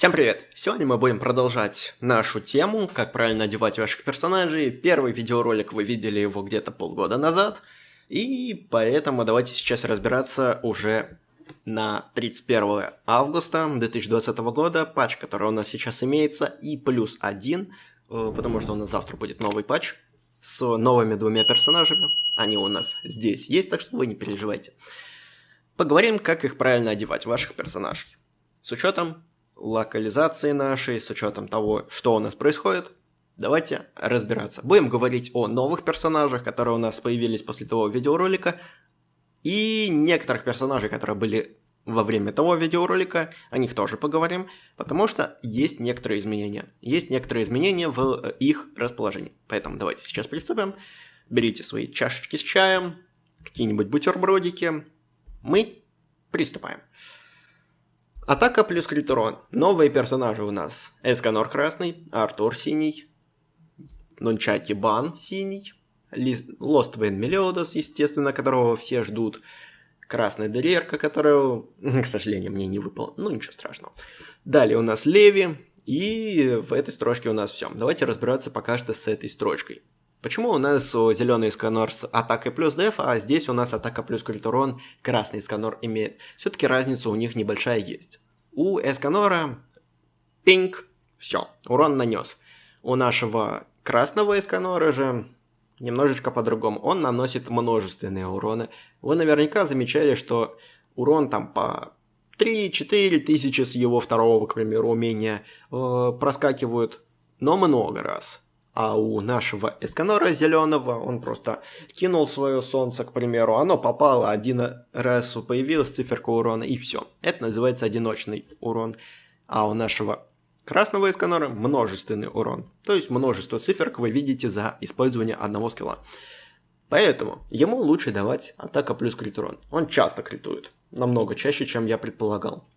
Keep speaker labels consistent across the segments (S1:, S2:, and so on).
S1: Всем привет! Сегодня мы будем продолжать нашу тему, как правильно одевать ваших персонажей. Первый видеоролик вы видели его где-то полгода назад, и поэтому давайте сейчас разбираться уже на 31 августа 2020 года, патч, который у нас сейчас имеется, и плюс один, э, потому что у нас завтра будет новый патч с новыми двумя персонажами. Они у нас здесь есть, так что вы не переживайте. Поговорим, как их правильно одевать, ваших персонажей. С учетом локализации нашей, с учетом того, что у нас происходит, давайте разбираться. Будем говорить о новых персонажах, которые у нас появились после того видеоролика, и некоторых персонажей, которые были во время того видеоролика, о них тоже поговорим, потому что есть некоторые изменения. Есть некоторые изменения в э, их расположении. Поэтому давайте сейчас приступим. Берите свои чашечки с чаем, какие-нибудь бутербродики. Мы приступаем. Атака плюс Критерон. Новые персонажи у нас. Эсканор красный, Артур синий, Нунчаки Бан синий, Lost Wayne Meliodas, естественно, которого все ждут, Красная Дерерка, которая, к сожалению, мне не выпала, ну ничего страшного. Далее у нас Леви, и в этой строчке у нас все. Давайте разбираться пока что с этой строчкой. Почему у нас зеленый сканор с атакой плюс деф, а здесь у нас атака плюс крит красный сканор имеет? Все-таки разница у них небольшая есть. У эсканора пинг, все, урон нанес. У нашего красного эсканора же немножечко по-другому. Он наносит множественные уроны. Вы наверняка замечали, что урон там по 3-4 тысячи с его второго, к примеру, умения э, проскакивают, но много раз. А у нашего эсканора зеленого он просто кинул свое солнце, к примеру, оно попало один раз, появилась циферка урона и все. Это называется одиночный урон. А у нашего красного эсканора множественный урон. То есть множество циферок вы видите за использование одного скилла. Поэтому ему лучше давать атака плюс крит урон. Он часто критует. Намного чаще, чем я предполагал.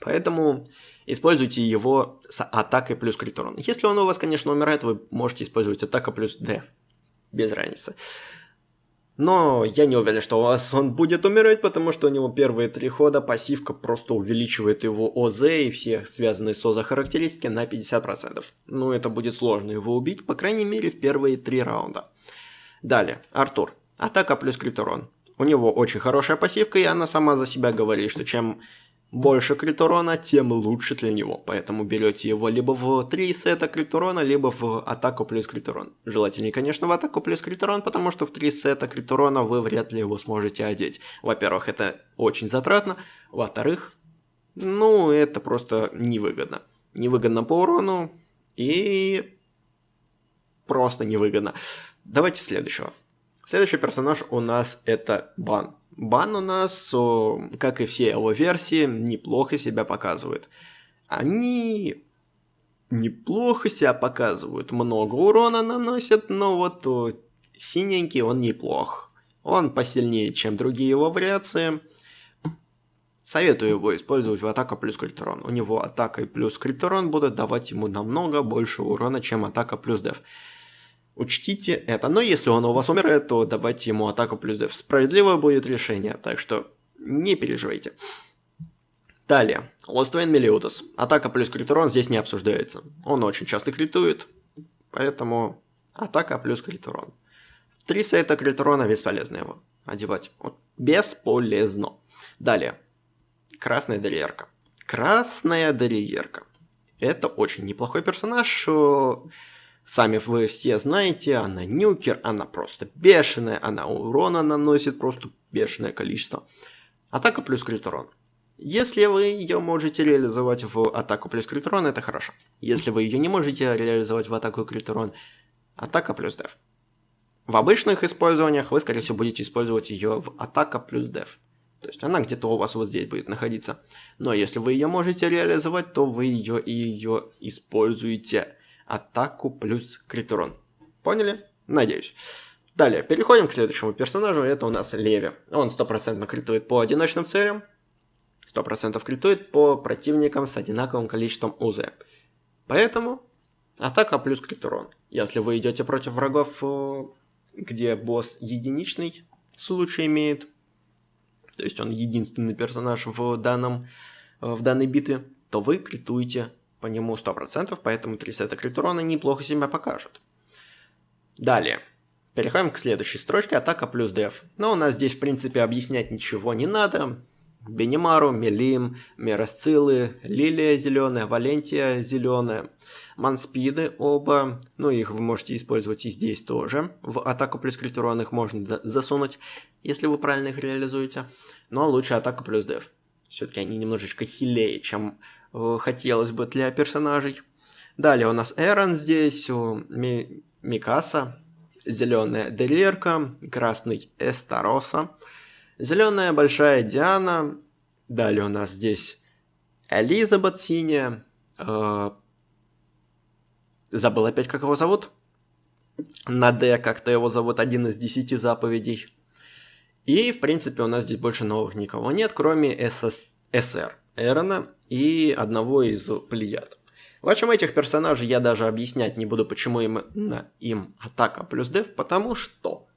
S1: Поэтому используйте его с атакой плюс крит урон. Если он у вас, конечно, умирает, вы можете использовать атака плюс деф. Без разницы. Но я не уверен, что у вас он будет умирать, потому что у него первые три хода пассивка просто увеличивает его ОЗ и все связанные с ОЗ характеристики на 50%. Ну, это будет сложно его убить, по крайней мере, в первые три раунда. Далее, Артур. Атака плюс крит урон. У него очень хорошая пассивка, и она сама за себя говорит, что чем больше крит урона, тем лучше для него. Поэтому берете его либо в 3 сета крит урона, либо в атаку плюс крит урон. Желательнее, конечно, в атаку плюс крит урон, потому что в 3 сета крит урона вы вряд ли его сможете одеть. Во-первых, это очень затратно. Во-вторых, ну, это просто невыгодно. Невыгодно по урону и просто невыгодно. Давайте следующего. Следующий персонаж у нас это Бан. Бан у нас, как и все его версии, неплохо себя показывает. Они неплохо себя показывают, много урона наносят, но вот синенький он неплох. Он посильнее, чем другие его вариации. Советую его использовать в атака плюс критерон. У него атака и плюс критерон будут давать ему намного больше урона, чем атака плюс деф. Учтите это. Но если он у вас умирает, то давайте ему атаку плюс деф. Справедливое будет решение, так что не переживайте. Далее. Wayne Meliodas. Атака плюс критерон здесь не обсуждается. Он очень часто критует, поэтому атака плюс критерон. Три сета критерона бесполезно его одевать. Вот. Бесполезно. Далее. Красная Дерьерка. Красная Дерьерка. Это очень неплохой персонаж. Сами вы все знаете, она нюкер, она просто бешеная, она урона наносит просто бешеное количество. Атака плюс крит Если вы ее можете реализовать в атаку плюс крит это хорошо. Если вы ее не можете реализовать в атаку крит атака плюс деф. В обычных использованиях вы, скорее всего, будете использовать ее в атака плюс деф. То есть она где-то у вас вот здесь будет находиться. Но если вы ее можете реализовать, то вы ее и ее используете атаку плюс критерон. Поняли? Надеюсь. Далее, переходим к следующему персонажу, это у нас Леви. Он стопроцентно критует по одиночным целям, 100% критует по противникам с одинаковым количеством УЗ. Поэтому атака плюс критерон. Если вы идете против врагов, э, где босс единичный случай имеет, то есть он единственный персонаж в, данном, э, в данной битве, то вы критуете по нему 100%, поэтому 3 сета критрона неплохо себя покажут. Далее. Переходим к следующей строчке, атака плюс деф. Но у нас здесь, в принципе, объяснять ничего не надо. Бенимару, Мелим, Мерасцилы, Лилия зеленая, Валентия зеленая, Манспиды оба, ну их вы можете использовать и здесь тоже. В атаку плюс крит их можно засунуть, если вы правильно их реализуете. Но лучше атака плюс деф. Все-таки они немножечко хилее, чем хотелось бы для персонажей. Далее у нас Эрон здесь, Ми Микаса, зеленая Делирка, красный Эстароса, Зеленая большая Диана. Далее у нас здесь Элизабет синяя. Э, забыл опять, как его зовут. На Д как-то его зовут, один из десяти заповедей. И, в принципе, у нас здесь больше новых никого нет, кроме СС... СР Эрона и одного из Плеяд. В общем, этих персонажей я даже объяснять не буду, почему им, им атака плюс деф, потому что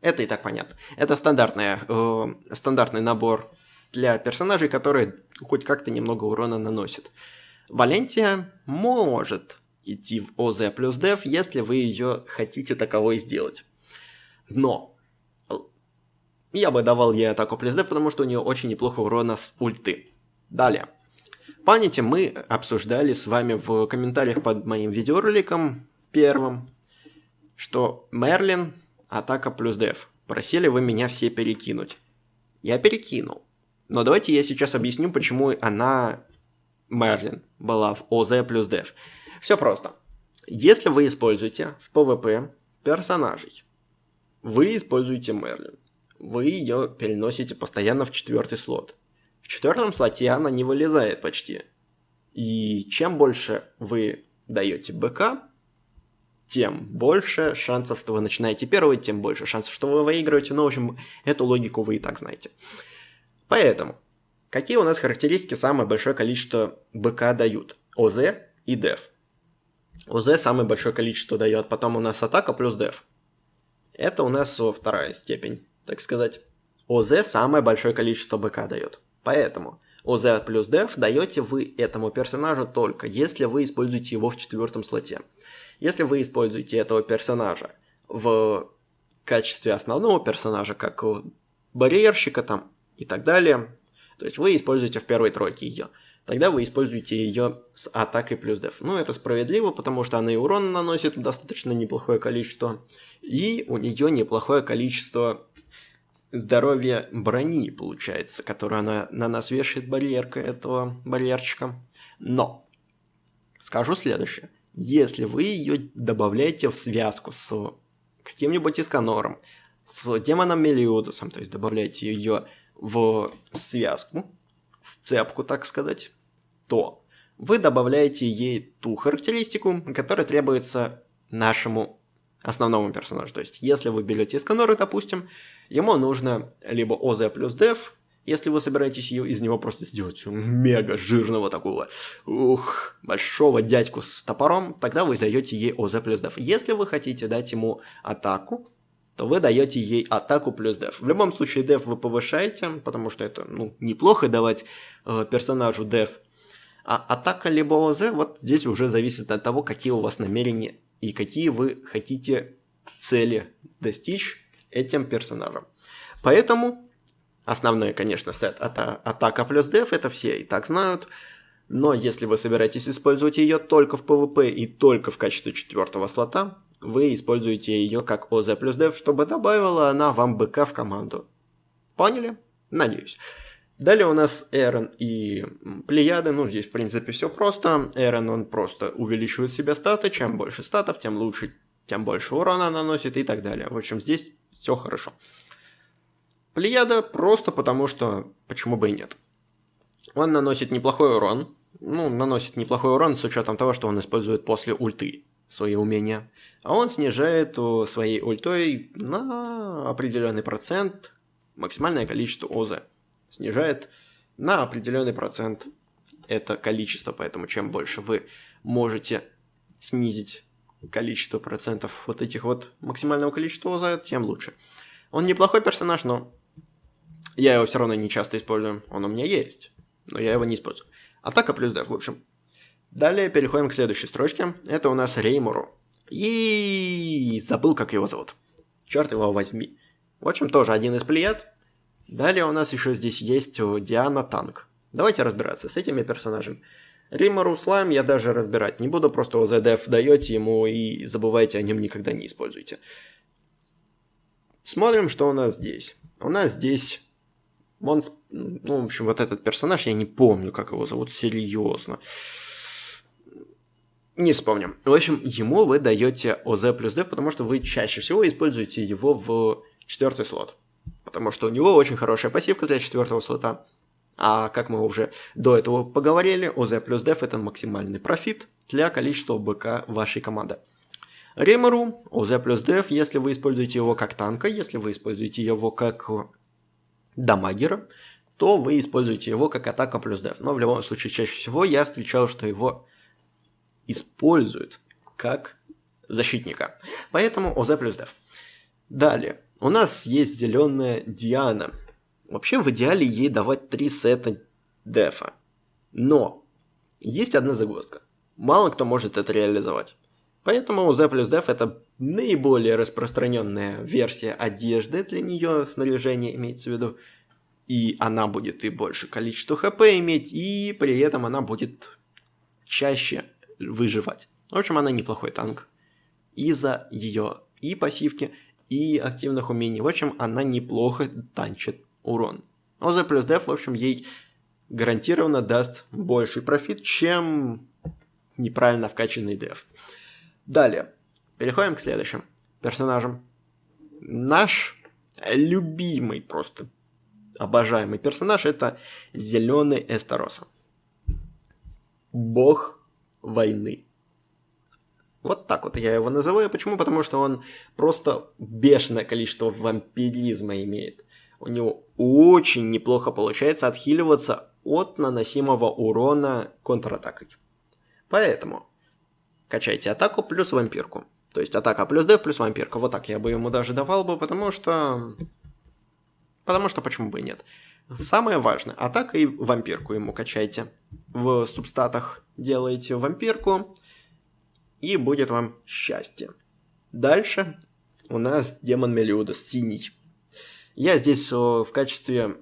S1: это и так понятно. Это стандартная, э, стандартный набор для персонажей, которые хоть как-то немного урона наносят. Валентия может идти в ОЗ плюс деф, если вы ее хотите таковой сделать. Но я бы давал ей атаку плюс деф, потому что у нее очень неплохо урона с ульты. Далее. Помните, мы обсуждали с вами в комментариях под моим видеороликом первым, что Мерлин атака плюс деф. Просили вы меня все перекинуть. Я перекинул. Но давайте я сейчас объясню, почему она, Мерлин, была в ОЗ плюс деф. Все просто. Если вы используете в PvP персонажей, вы используете Мерлин. Вы ее переносите постоянно в четвертый слот. В четвертом слоте она не вылезает почти. И чем больше вы даете БК, тем больше шансов, что вы начинаете первый, тем больше шансов, что вы выигрываете. Ну, в общем, эту логику вы и так знаете. Поэтому, какие у нас характеристики самое большое количество БК дают? ОЗ и ДЕФ. ОЗ самое большое количество дает, потом у нас атака плюс ДЕФ. Это у нас вторая степень, так сказать. ОЗ самое большое количество БК дает. Поэтому ОЗ плюс деф даете вы этому персонажу только, если вы используете его в четвертом слоте. Если вы используете этого персонажа в качестве основного персонажа, как барьерщика там и так далее, то есть вы используете в первой тройке ее, тогда вы используете ее с атакой плюс деф. Ну, это справедливо, потому что она и урон наносит достаточно неплохое количество, и у нее неплохое количество здоровья брони, получается, которую она на нас вешает барьерка этого барьерчика. Но, скажу следующее. Если вы ее добавляете в связку с каким-нибудь Исканором, с демоном Мелиудусом, то есть добавляете ее в связку, сцепку, так сказать, то вы добавляете ей ту характеристику, которая требуется нашему основному персонажу. То есть, если вы берете Исканора, допустим, ему нужно либо ОЗ плюс деф, если вы собираетесь из него просто сделать мега жирного такого, ух, большого дядьку с топором, тогда вы даете ей ОЗ плюс деф. Если вы хотите дать ему атаку, то вы даете ей атаку плюс деф. В любом случае деф вы повышаете, потому что это ну, неплохо давать э, персонажу деф. А атака либо ОЗ, вот здесь уже зависит от того, какие у вас намерения и какие вы хотите цели достичь этим персонажем. Поэтому основной, конечно, сет это атака плюс деф, это все и так знают. Но если вы собираетесь использовать ее только в PvP и только в качестве четвертого слота, вы используете ее как ОЗ плюс деф, чтобы добавила она вам БК в команду. Поняли? Надеюсь. Далее у нас Эрон и Плеяды, ну здесь в принципе все просто. Эрон он просто увеличивает себе статы, чем больше статов, тем лучше, тем больше урона наносит и так далее. В общем здесь все хорошо. Плеяда просто потому что, почему бы и нет. Он наносит неплохой урон, ну наносит неплохой урон с учетом того, что он использует после ульты свои умения. А он снижает своей ультой на определенный процент максимальное количество ОЗ снижает на определенный процент это количество, поэтому чем больше вы можете снизить количество процентов вот этих вот максимального количества ОЗ, тем лучше. Он неплохой персонаж, но я его все равно не часто использую. Он у меня есть, но я его не использую. Атака плюс деф, в общем. Далее переходим к следующей строчке. Это у нас Реймуру. И забыл, как его зовут. Черт его возьми. В общем, тоже один из плеяд. Далее у нас еще здесь есть Диана Танк. Давайте разбираться с этими персонажами. Римару Слайм я даже разбирать не буду, просто OZDF даете ему и забывайте о нем никогда не используйте. Смотрим, что у нас здесь. У нас здесь Монс... Ну, в общем, вот этот персонаж, я не помню, как его зовут, серьезно. Не вспомним. В общем, ему вы даете ОЗ плюс Деф, потому что вы чаще всего используете его в четвертый слот. Потому что у него очень хорошая пассивка для четвертого слота. А как мы уже до этого поговорили, ОЗ плюс Деф это максимальный профит для количества БК вашей команды. Ремору, ОЗ плюс Деф, если вы используете его как танка, если вы используете его как дамагера, то вы используете его как атака плюс Деф. Но в любом случае, чаще всего я встречал, что его используют как защитника. Поэтому ОЗ плюс Деф. Далее, у нас есть зеленая Диана. Вообще в идеале ей давать три сета дефа. Но есть одна загвоздка. Мало кто может это реализовать. Поэтому Z плюс Def это наиболее распространенная версия одежды для нее, снаряжение имеется в виду. И она будет и больше количество хп иметь, и при этом она будет чаще выживать. В общем, она неплохой танк. Из-за ее и пассивки, и активных умений. В общем, она неплохо танчит урон. ОЗ плюс Def, в общем, ей гарантированно даст больший профит, чем неправильно вкачанный деф. Далее, переходим к следующим персонажам. Наш любимый просто обожаемый персонаж это зеленый Эстероса. Бог войны. Вот так вот я его называю. Почему? Потому что он просто бешеное количество вампиризма имеет. У него очень неплохо получается отхиливаться от наносимого урона контратакой. Поэтому качайте атаку плюс вампирку. То есть атака плюс деф плюс вампирка. Вот так я бы ему даже давал бы, потому что... Потому что почему бы и нет. Самое важное, атака и вампирку ему качайте. В субстатах делаете вампирку, и будет вам счастье. Дальше у нас демон Мелиудас, синий. Я здесь в качестве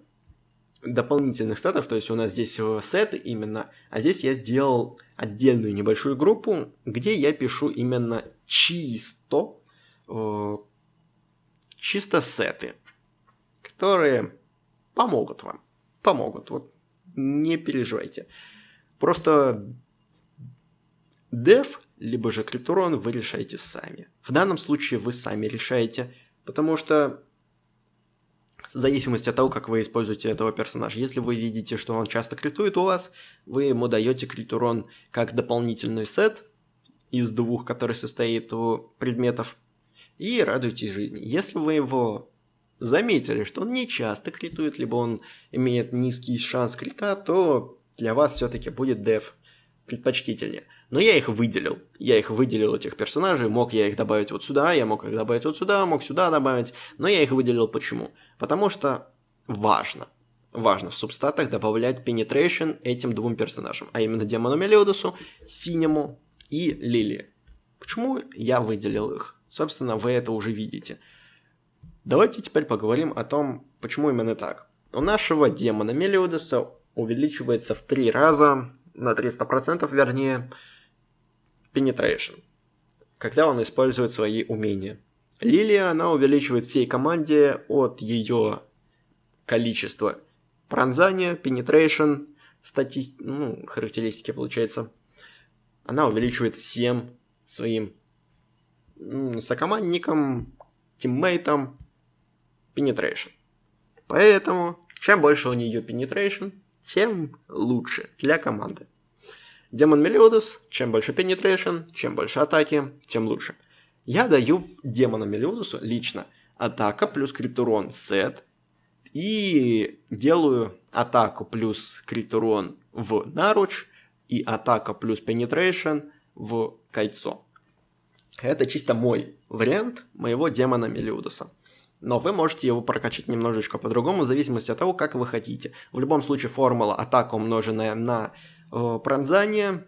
S1: дополнительных статов, то есть у нас здесь э, сеты именно, а здесь я сделал отдельную небольшую группу, где я пишу именно чисто, э, чисто сеты, которые помогут вам, помогут, вот не переживайте. Просто деф, либо же криптурон вы решаете сами. В данном случае вы сами решаете, потому что в зависимости от того, как вы используете этого персонажа. Если вы видите, что он часто критует у вас, вы ему даете крит урон как дополнительный сет из двух, который состоит у предметов, и радуйтесь жизни. Если вы его заметили, что он не часто критует, либо он имеет низкий шанс крита, то для вас все-таки будет деф предпочтительнее. Но я их выделил. Я их выделил, этих персонажей. Мог я их добавить вот сюда, я мог их добавить вот сюда, мог сюда добавить. Но я их выделил почему? Потому что важно. Важно в субстатах добавлять penetration этим двум персонажам. А именно Демону Мелиодусу, Синему и Лили. Почему я выделил их? Собственно, вы это уже видите. Давайте теперь поговорим о том, почему именно так. У нашего демона Мелиодуса увеличивается в три раза, на 300% вернее, penetration, когда он использует свои умения. Лилия, она увеличивает всей команде от ее количества пронзания, penetration, стати... ну, характеристики получается. Она увеличивает всем своим сокомандникам, тиммейтам penetration. Поэтому, чем больше у нее penetration, тем лучше для команды. Демон Мелиодус, чем больше penetration, чем больше атаки, тем лучше. Я даю демона Мелиодусу лично атака плюс критурон сет и делаю атаку плюс критурон в наруч и атака плюс penetration в кольцо. Это чисто мой вариант моего демона Мелиудуса. Но вы можете его прокачать немножечко по-другому, в зависимости от того, как вы хотите. В любом случае, формула атака, умноженная на э, пронзание,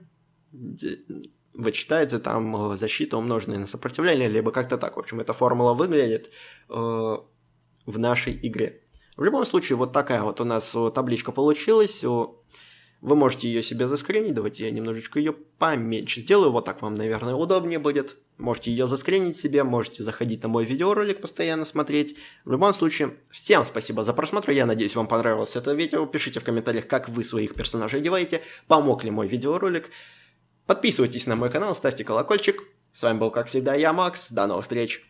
S1: вычитается там э, защита, умноженная на сопротивление, либо как-то так. В общем, эта формула выглядит э, в нашей игре. В любом случае, вот такая вот у нас э, табличка получилась. Вы можете ее себе заскринить. Давайте я немножечко ее поменьше сделаю. Вот так вам, наверное, удобнее будет. Можете ее заскринить себе, можете заходить на мой видеоролик, постоянно смотреть. В любом случае, всем спасибо за просмотр. Я надеюсь, вам понравилось это видео. Пишите в комментариях, как вы своих персонажей одеваете. Помог ли мой видеоролик. Подписывайтесь на мой канал, ставьте колокольчик. С вами был, как всегда, я, Макс. До новых встреч.